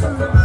Suffer